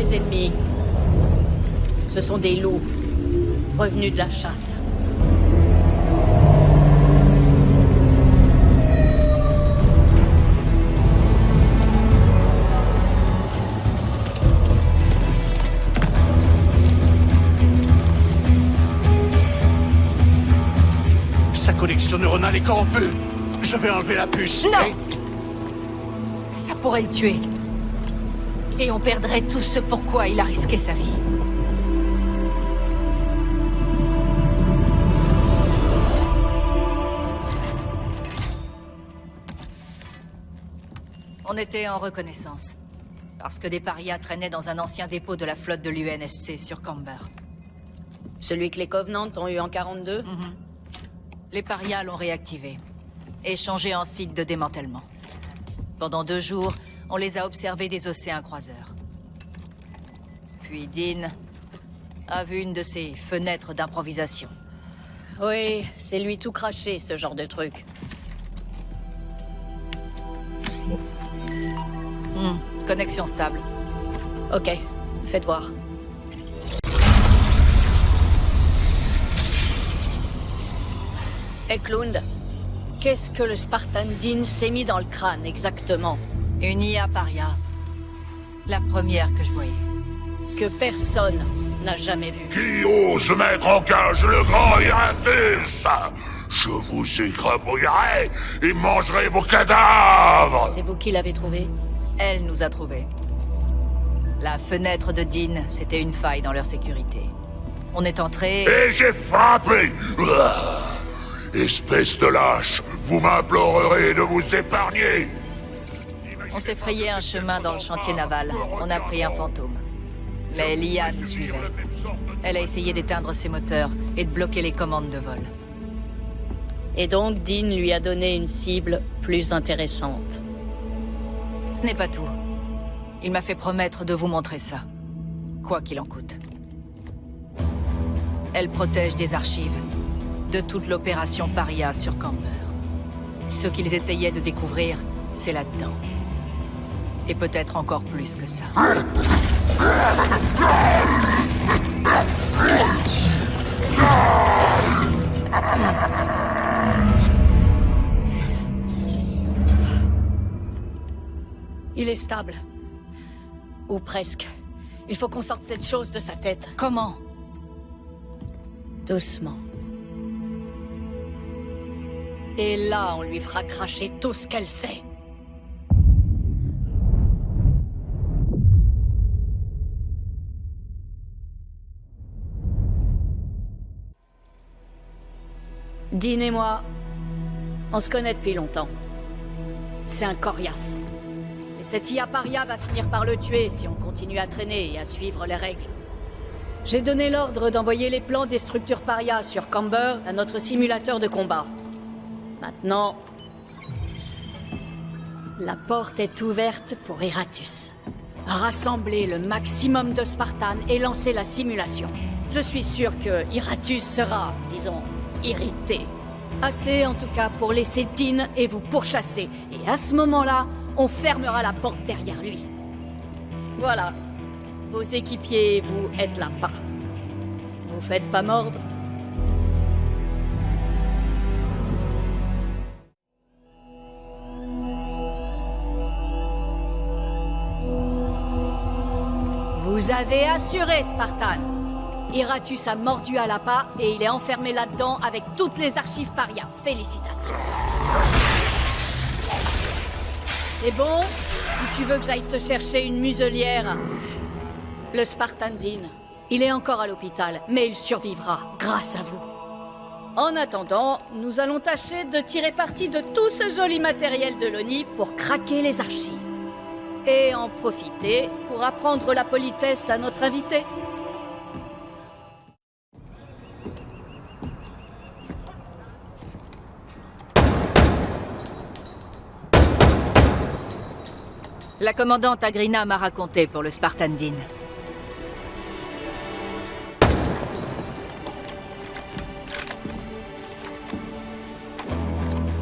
ennemis. Ce sont des loups, revenus de la chasse. Sa connexion neuronale est corrompue. Je vais enlever la puce. Non Et- Ça pourrait le tuer. Et on perdrait tout ce pourquoi il a risqué sa vie. On était en reconnaissance. Parce que des parias traînaient dans un ancien dépôt de la flotte de l'UNSC sur Camber. Celui que les Covenants ont eu en 42 Les parias l'ont réactivé. Et changé en site de démantèlement. Pendant deux jours, on les a observés des océans croiseurs. Puis Dean a vu une de ces fenêtres d'improvisation. Oui, c'est lui tout craché, ce genre de truc. Hmm, connexion stable. Ok, faites voir. Eklund, qu'est-ce que le Spartan Dean s'est mis dans le crâne exactement? Une IA paria. La première que je voyais. Que personne n'a jamais vu. Qui ose mettre en cage le grand Iratus Je vous écrabouillerai et mangerai vos cadavres C'est vous qui l'avez trouvé? Elle nous a trouvés. La fenêtre de Dean, c'était une faille dans leur sécurité. On est entré... Et j'ai frappé Espèce de lâche, vous m'implorerez de vous épargner On s'est frayé un chemin dans le chantier naval. On a pris un fantôme. Mais l'IA nous suivait. Elle a essayé d'éteindre ses moteurs et de bloquer les commandes de vol. Et donc Dean lui a donné une cible plus intéressante. Ce n'est pas tout. Il m'a fait promettre de vous montrer ça. Quoi qu'il en coûte. Elle protège des archives de toute l'opération Paria sur Camber. Ce qu'ils essayaient de découvrir, c'est là-dedans. Et peut-être encore plus que ça. Il est stable. Ou presque. Il faut qu'on sorte cette chose de sa tête. Comment? Doucement. Et là, on lui fera cracher tout ce qu'elle sait. Dean et moi, on se connaît depuis longtemps. C'est un coriace. Et cette IA paria va finir par le tuer si on continue à traîner et à suivre les règles. J'ai donné l'ordre d'envoyer les plans des structures paria sur Camber à notre simulateur de combat. Maintenant, la porte est ouverte pour Iratus. Rassembler le maximum de Spartans et lancer la simulation. Je suis sûr que Iratus sera, disons, irrité. Assez en tout cas pour laisser Dean et vous pourchasser. Et à ce moment-là, on fermera la porte derrière lui. Voilà. Vos équipiers vous êtes là pas. Vous faites pas mordre Vous avez assuré, Spartan. Iratus a mordu à l'appât et il est enfermé là-dedans avec toutes les archives paria. Félicitations. C'est bon Ou tu veux que j'aille te chercher une muselière? Le Spartan Dean. Il est encore à l'hôpital, mais il survivra, grâce à vous. En attendant, nous allons tâcher de tirer parti de tout ce joli matériel de l'ONI pour craquer les archives. Et en profiter pour apprendre la politesse à notre invité. La commandante Agrina m'a raconté pour le Spartan Dean.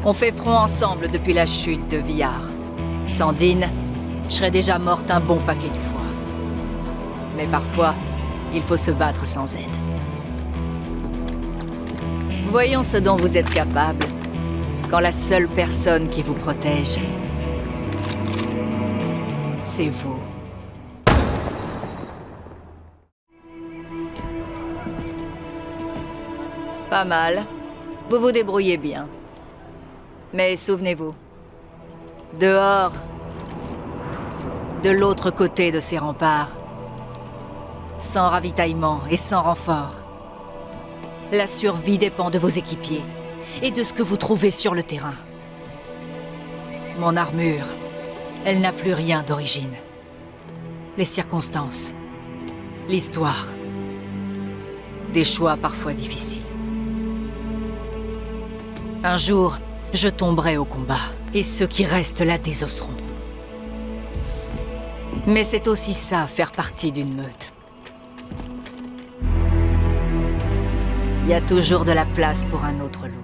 On fait front ensemble depuis la chute de Villard. Sans Dean, je serais déjà morte un bon paquet de fois. Mais parfois, il faut se battre sans aide. Voyons ce dont vous êtes capable quand la seule personne qui vous protège, c'est vous. Pas mal. Vous vous débrouillez bien. Mais souvenez-vous, dehors, de l'autre côté de ces remparts, sans ravitaillement et sans renfort, la survie dépend de vos équipiers et de ce que vous trouvez sur le terrain. Mon armure, elle n'a plus rien d'origine. Les circonstances, l'histoire, des choix parfois difficiles. Un jour, je tomberai au combat, et ceux qui restent la désosseront. Mais c'est aussi ça, faire partie d'une meute. Il y a toujours de la place pour un autre loup.